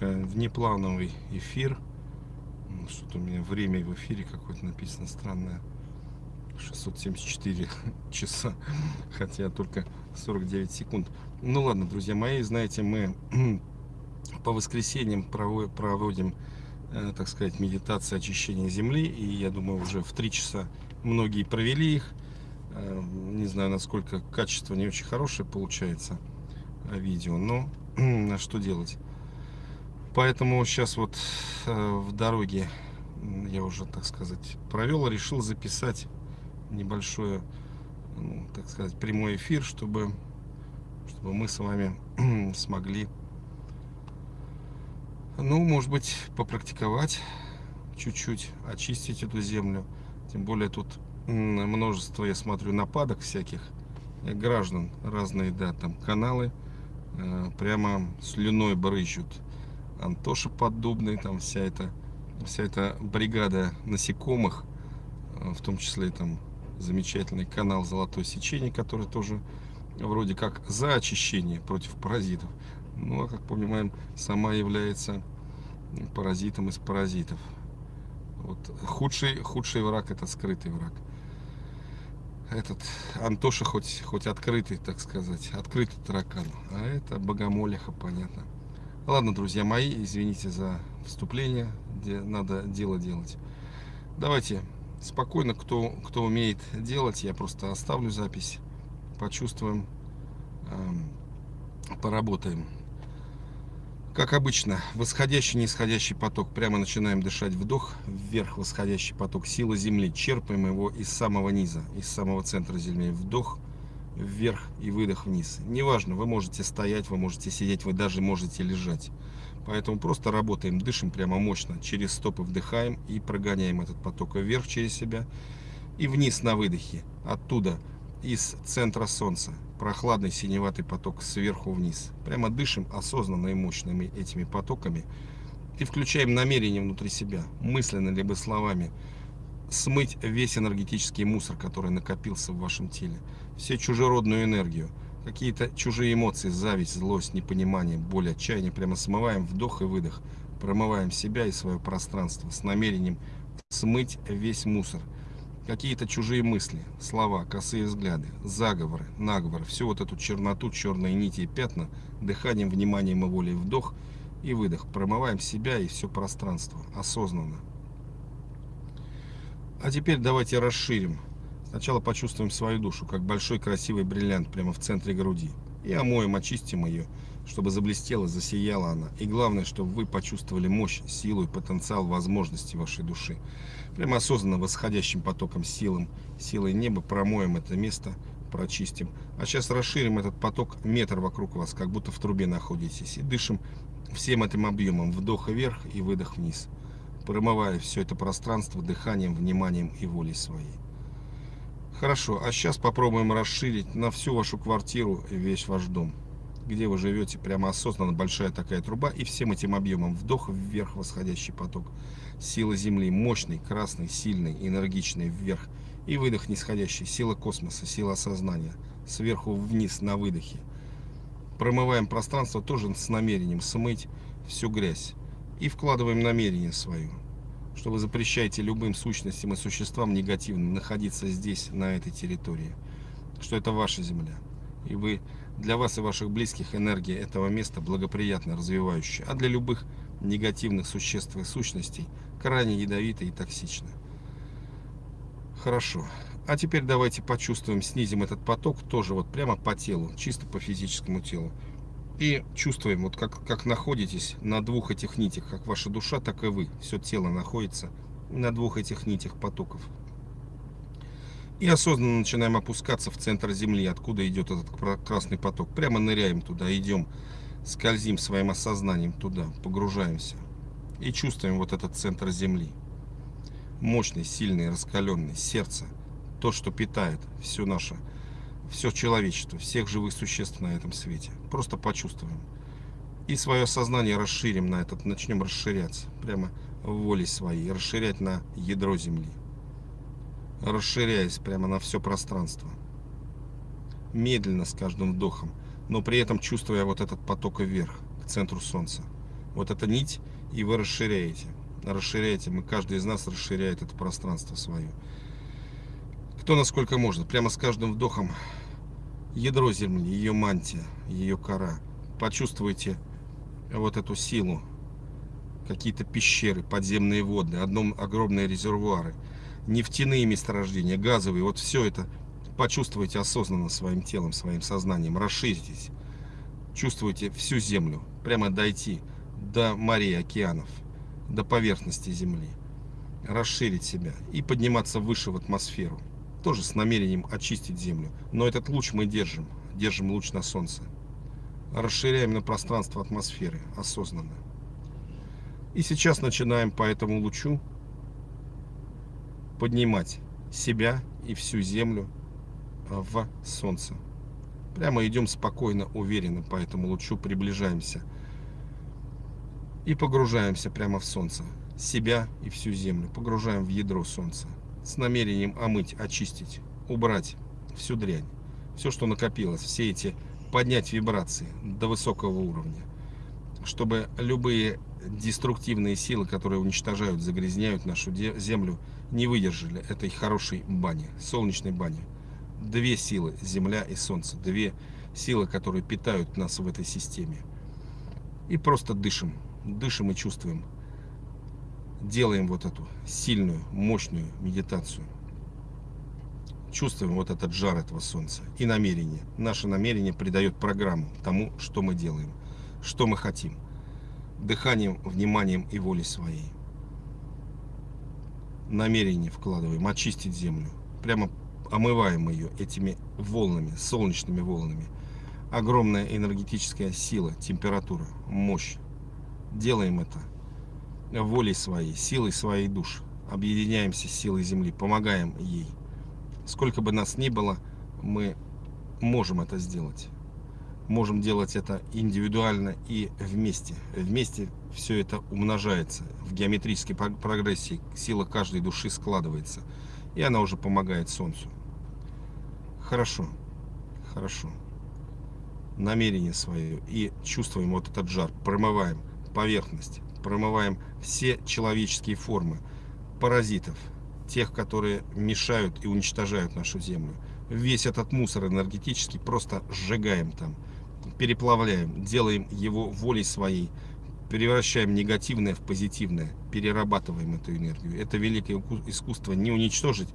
немножко внеплановый эфир. Ну, что-то у меня время в эфире какое-то написано странное. 674 часа, хотя только 49 секунд. Ну ладно, друзья мои, знаете, мы по воскресеньям проводим, э, так сказать, медитации очищения Земли, и я думаю, уже в 3 часа многие провели их. Э, не знаю, насколько качество не очень хорошее получается э, видео, но что делать. Поэтому сейчас вот в дороге я уже, так сказать, провел, решил записать небольшой, ну, так сказать, прямой эфир, чтобы, чтобы мы с вами смогли, ну, может быть, попрактиковать чуть-чуть, очистить эту землю. Тем более тут множество, я смотрю, нападок всяких э, граждан, разные, да, там каналы, э, прямо слюной брызжут. Антоша Поддубный, там вся эта, вся эта бригада насекомых, э, в том числе там замечательный канал Золотое сечение, который тоже вроде как за очищение против паразитов. Ну, а как понимаем, сама является паразитом из паразитов. Вот худший, худший враг это скрытый враг. Этот Антоша хоть, хоть открытый, так сказать, открытый таракан. А это богомолиха, понятно. Ладно, друзья мои, извините за вступление, где надо дело делать. Давайте спокойно, кто, кто умеет делать, я просто оставлю запись, почувствуем, э, поработаем. Как обычно, восходящий, нисходящий поток. Прямо начинаем дышать вдох, вверх восходящий поток силы Земли. Черпаем его из самого низа, из самого центра Земли. Вдох, вверх и выдох вниз. Неважно, вы можете стоять, вы можете сидеть, вы даже можете лежать. Поэтому просто работаем, дышим прямо мощно. Через стопы вдыхаем и прогоняем этот поток вверх через себя и вниз на выдохе. Оттуда, из центра Солнца, прохладный синеватый поток сверху вниз. Прямо дышим осознанно и мощными этими потоками. И включаем намерение внутри себя, мысленно либо словами, смыть весь энергетический мусор, который накопился в вашем теле. Все чужеродную энергию какие-то чужие эмоции, зависть, злость, непонимание, боль, отчаяние, прямо смываем вдох и выдох, промываем себя и свое пространство с намерением смыть весь мусор. Какие-то чужие мысли, слова, косые взгляды, заговоры, наговоры, всю вот эту черноту, черные нити и пятна, дыханием, вниманием и волей вдох и выдох. Промываем себя и все пространство осознанно. А теперь давайте расширим Сначала почувствуем свою душу, как большой красивый бриллиант прямо в центре груди. И омоем, очистим ее, чтобы заблестела, засияла она. И главное, чтобы вы почувствовали мощь, силу и потенциал возможности вашей души. Прямо осознанно восходящим потоком силам, силой неба промоем это место, прочистим. А сейчас расширим этот поток метр вокруг вас, как будто в трубе находитесь. И дышим всем этим объемом, вдох вверх и выдох вниз. Промывая все это пространство дыханием, вниманием и волей своей. Хорошо, а сейчас попробуем расширить на всю вашу квартиру весь ваш дом. Где вы живете, прямо осознанно большая такая труба. И всем этим объемом вдох вверх восходящий поток. Сила Земли мощный, красный, сильный, энергичный вверх. И выдох нисходящий. Сила космоса, сила осознания. Сверху вниз на выдохе. Промываем пространство тоже с намерением смыть всю грязь. И вкладываем намерение свое что вы запрещаете любым сущностям и существам негативным находиться здесь, на этой территории. Что это ваша земля. И вы, для вас и ваших близких энергия этого места благоприятно развивающая, а для любых негативных существ и сущностей крайне ядовитая и токсична. Хорошо. А теперь давайте почувствуем, снизим этот поток тоже вот прямо по телу, чисто по физическому телу. И чувствуем, вот как, как находитесь на двух этих нитях, как ваша душа, так и вы. Все тело находится на двух этих нитях потоков. И осознанно начинаем опускаться в центр Земли, откуда идет этот красный поток. Прямо ныряем туда, идем, скользим своим осознанием туда, погружаемся. И чувствуем вот этот центр Земли. Мощный, сильный, раскаленный, сердце. То, что питает все наше все человечество, всех живых существ на этом свете. Просто почувствуем. И свое сознание расширим на этот, начнем расширяться. Прямо в воле своей. Расширять на ядро Земли. Расширяясь прямо на все пространство. Медленно, с каждым вдохом. Но при этом чувствуя вот этот поток вверх, к центру Солнца. вот эта нить, и вы расширяете. Расширяете, мы, каждый из нас расширяет это пространство свое. Кто насколько может, прямо с каждым вдохом. Ядро Земли, ее мантия, ее кора. Почувствуйте вот эту силу, какие-то пещеры, подземные водные, одном огромные резервуары, нефтяные месторождения, газовые, вот все это почувствуйте осознанно своим телом, своим сознанием, расширитесь, чувствуйте всю землю, прямо дойти до морей, океанов, до поверхности земли, расширить себя и подниматься выше в атмосферу, тоже с намерением очистить землю. Но этот луч мы держим, держим луч на солнце, расширяем на пространство атмосферы осознанно. И сейчас начинаем по этому лучу поднимать себя и всю землю в солнце. Прямо идем спокойно, уверенно по этому лучу, приближаемся. И погружаемся прямо в солнце. Себя и всю землю погружаем в ядро солнца. С намерением омыть, очистить, убрать всю дрянь. Все, что накопилось, все эти поднять вибрации до высокого уровня. Чтобы любые деструктивные силы, которые уничтожают, загрязняют нашу землю, не выдержали этой хорошей бани, солнечной бани две силы, Земля и Солнце. Две силы, которые питают нас в этой системе. И просто дышим. Дышим и чувствуем. Делаем вот эту сильную, мощную медитацию. Чувствуем вот этот жар этого Солнца и намерение. Наше намерение придает программу тому, что мы делаем, что мы хотим. Дыханием, вниманием и волей своей. Намерение вкладываем, очистить землю. Прямо омываем ее этими волнами, солнечными волнами. Огромная энергетическая сила, температура, мощь. Делаем это волей своей, силой своей душ. Объединяемся с силой Земли, помогаем ей. Сколько бы нас ни было, мы можем это сделать. Можем делать это индивидуально и вместе. Вместе все это умножается. В геометрической прогрессии сила каждой души складывается. И она уже помогает Солнцу. Хорошо, хорошо. Намерение свое и чувствуем вот этот жар. Промываем поверхность, промываем все человеческие формы паразитов, тех, которые мешают и уничтожают нашу землю. Весь этот мусор энергетический просто сжигаем там, переплавляем, делаем его волей своей, превращаем негативное в позитивное, перерабатываем эту энергию. Это великое искусство не уничтожить,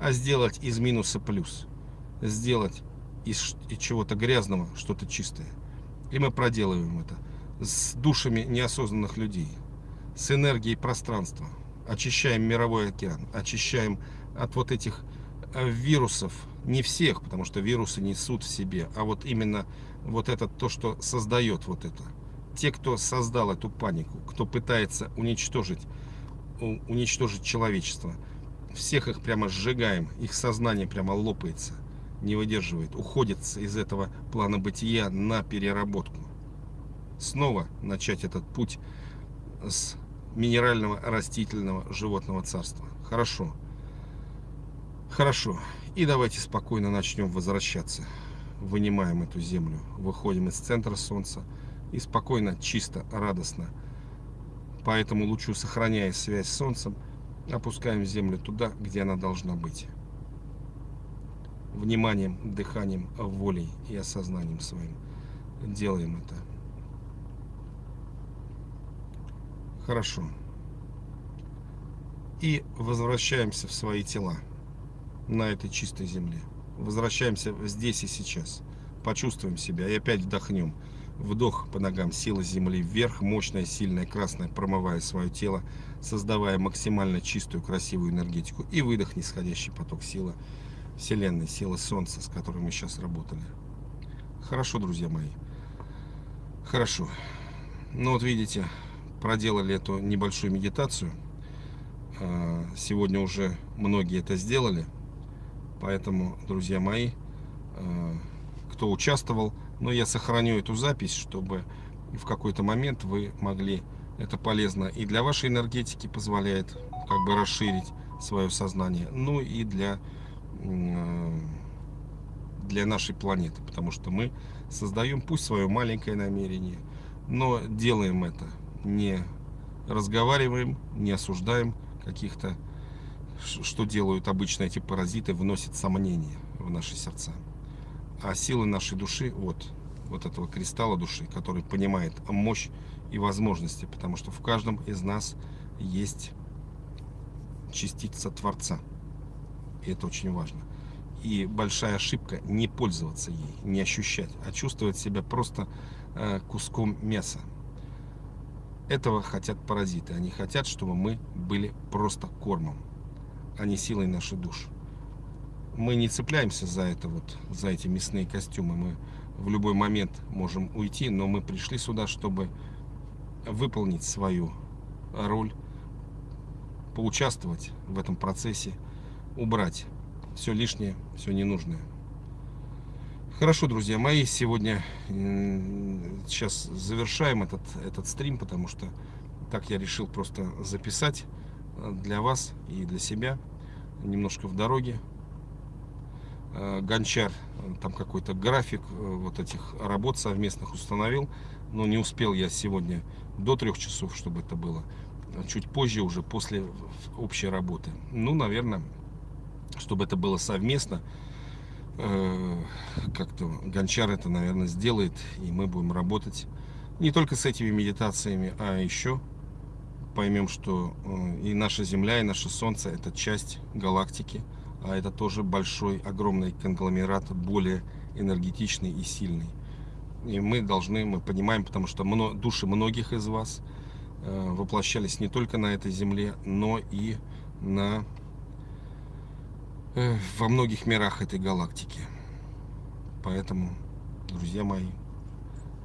а сделать из минуса плюс сделать из, из чего-то грязного что-то чистое. И мы проделываем это с душами неосознанных людей, с энергией пространства. Очищаем мировой океан, очищаем от вот этих э, вирусов, не всех, потому что вирусы несут в себе, а вот именно вот это то, что создает вот это. Те, кто создал эту панику, кто пытается уничтожить, уничтожить человечество, всех их прямо сжигаем, их сознание прямо лопается не выдерживает, уходит из этого плана бытия на переработку. Снова начать этот путь с минерального, растительного, животного царства. Хорошо. Хорошо. И давайте спокойно начнем возвращаться. Вынимаем эту землю, выходим из центра Солнца и спокойно, чисто, радостно, по этому лучу, сохраняя связь с Солнцем, опускаем землю туда, где она должна быть вниманием, дыханием, волей и осознанием своим делаем это. Хорошо. И возвращаемся в свои тела на этой чистой земле. Возвращаемся здесь и сейчас. Почувствуем себя и опять вдохнем. Вдох по ногам, сила земли вверх, мощная, сильная, красная, промывая свое тело, создавая максимально чистую, красивую энергетику. И выдох, нисходящий поток силы Вселенной, силы Солнца, с которой мы сейчас работали. Хорошо, друзья мои. Хорошо. Ну вот видите, проделали эту небольшую медитацию. А, сегодня уже многие это сделали. Поэтому, друзья мои, а, кто участвовал, но я сохраню эту запись, чтобы в какой-то момент вы могли, это полезно и для вашей энергетики позволяет как бы расширить свое сознание, ну и для для нашей планеты, потому что мы создаем пусть свое маленькое намерение, но делаем это не разговариваем, не осуждаем каких-то, что делают обычно эти паразиты, вносят сомнения в наши сердца. А силы нашей души, вот, вот этого кристалла души, который понимает мощь и возможности, потому что в каждом из нас есть частица Творца. И это очень важно. И большая ошибка не пользоваться ей, не ощущать, а чувствовать себя просто э, куском мяса. Этого хотят паразиты. Они хотят, чтобы мы были просто кормом, а не силой нашей души. Мы не цепляемся за это вот, за эти мясные костюмы. Мы в любой момент можем уйти, но мы пришли сюда, чтобы выполнить свою роль, поучаствовать в этом процессе, убрать все лишнее, все ненужное. Хорошо, друзья мои, сегодня сейчас завершаем этот, этот стрим, потому что так я решил просто записать э, для вас и для себя, немножко в дороге. Э, Гончар, э, там какой-то график вот этих работ совместных установил, но не успел я сегодня до трех часов, чтобы это было. Чуть позже, уже после общей работы. Ну, наверное, чтобы это было совместно, как-то Гончар это, наверное, сделает, и мы будем работать не только с этими медитациями, а еще поймем, что э, и наша Земля, и наше Солнце – это часть галактики, а это тоже большой, огромный конгломерат, более энергетичный и сильный. И мы должны, мы понимаем, потому что души многих из вас э, воплощались не только на этой Земле, но и на Э, во многих мирах этой галактики. Поэтому, друзья мои,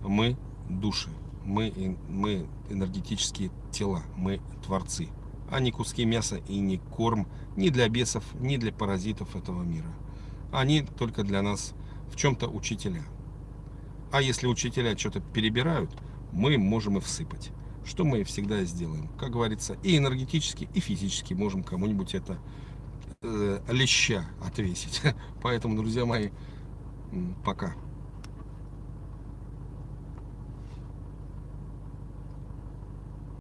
мы души, мы, мы энергетические тела, мы творцы, а не куски мяса и не корм ни для бесов, ни для паразитов этого мира. Они только для нас в чем-то учителя. А если учителя что-то перебирают, мы можем и всыпать. Что мы всегда сделаем. Как говорится, и энергетически, и физически можем кому-нибудь это э, леща отвесить. Поэтому, друзья мои, пока.